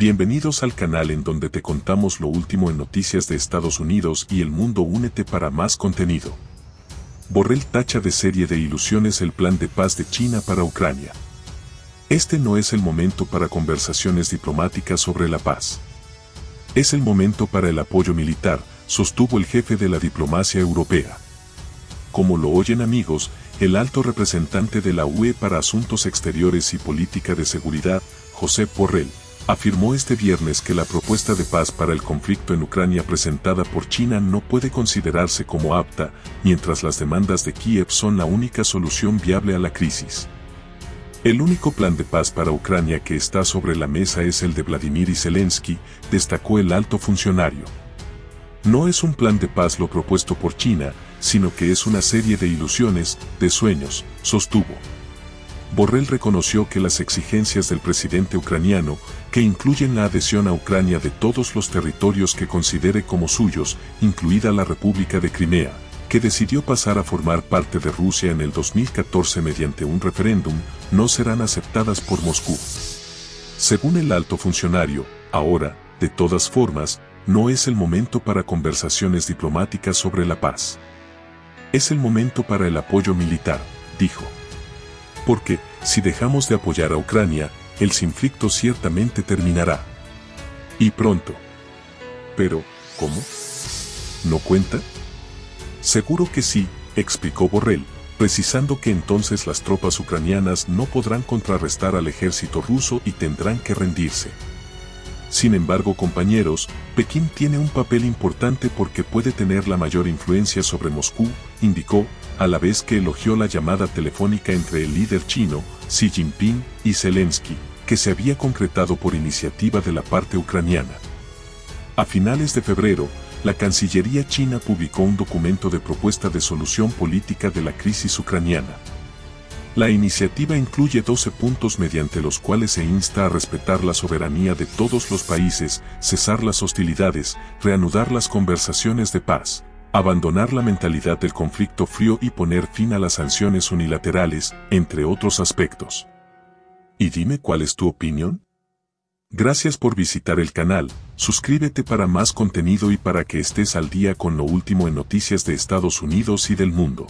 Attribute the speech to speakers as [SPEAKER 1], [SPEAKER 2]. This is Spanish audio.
[SPEAKER 1] Bienvenidos al canal en donde te contamos lo último en noticias de Estados Unidos y el mundo. Únete para más contenido. Borrell tacha de serie de ilusiones el plan de paz de China para Ucrania. Este no es el momento para conversaciones diplomáticas sobre la paz. Es el momento para el apoyo militar, sostuvo el jefe de la diplomacia europea. Como lo oyen amigos, el alto representante de la UE para Asuntos Exteriores y Política de Seguridad, José Borrell, afirmó este viernes que la propuesta de paz para el conflicto en Ucrania presentada por China no puede considerarse como apta, mientras las demandas de Kiev son la única solución viable a la crisis. El único plan de paz para Ucrania que está sobre la mesa es el de Vladimir Zelensky, destacó el alto funcionario. No es un plan de paz lo propuesto por China, sino que es una serie de ilusiones, de sueños, sostuvo. Borrell reconoció que las exigencias del presidente ucraniano, que incluyen la adhesión a Ucrania de todos los territorios que considere como suyos, incluida la República de Crimea, que decidió pasar a formar parte de Rusia en el 2014 mediante un referéndum, no serán aceptadas por Moscú. Según el alto funcionario, ahora, de todas formas, no es el momento para conversaciones diplomáticas sobre la paz. Es el momento para el apoyo militar, dijo porque, si dejamos de apoyar a Ucrania, el conflicto ciertamente terminará. Y pronto. Pero, ¿cómo? ¿No cuenta? Seguro que sí, explicó Borrell, precisando que entonces las tropas ucranianas no podrán contrarrestar al ejército ruso y tendrán que rendirse. Sin embargo, compañeros, Pekín tiene un papel importante porque puede tener la mayor influencia sobre Moscú, indicó, a la vez que elogió la llamada telefónica entre el líder chino, Xi Jinping, y Zelensky, que se había concretado por iniciativa de la parte ucraniana. A finales de febrero, la Cancillería china publicó un documento de propuesta de solución política de la crisis ucraniana. La iniciativa incluye 12 puntos mediante los cuales se insta a respetar la soberanía de todos los países, cesar las hostilidades, reanudar las conversaciones de paz, abandonar la mentalidad del conflicto frío y poner fin a las sanciones unilaterales, entre otros aspectos. Y dime cuál es tu opinión. Gracias por visitar el canal, suscríbete para más contenido y para que estés al día con lo último en noticias de Estados Unidos y del mundo.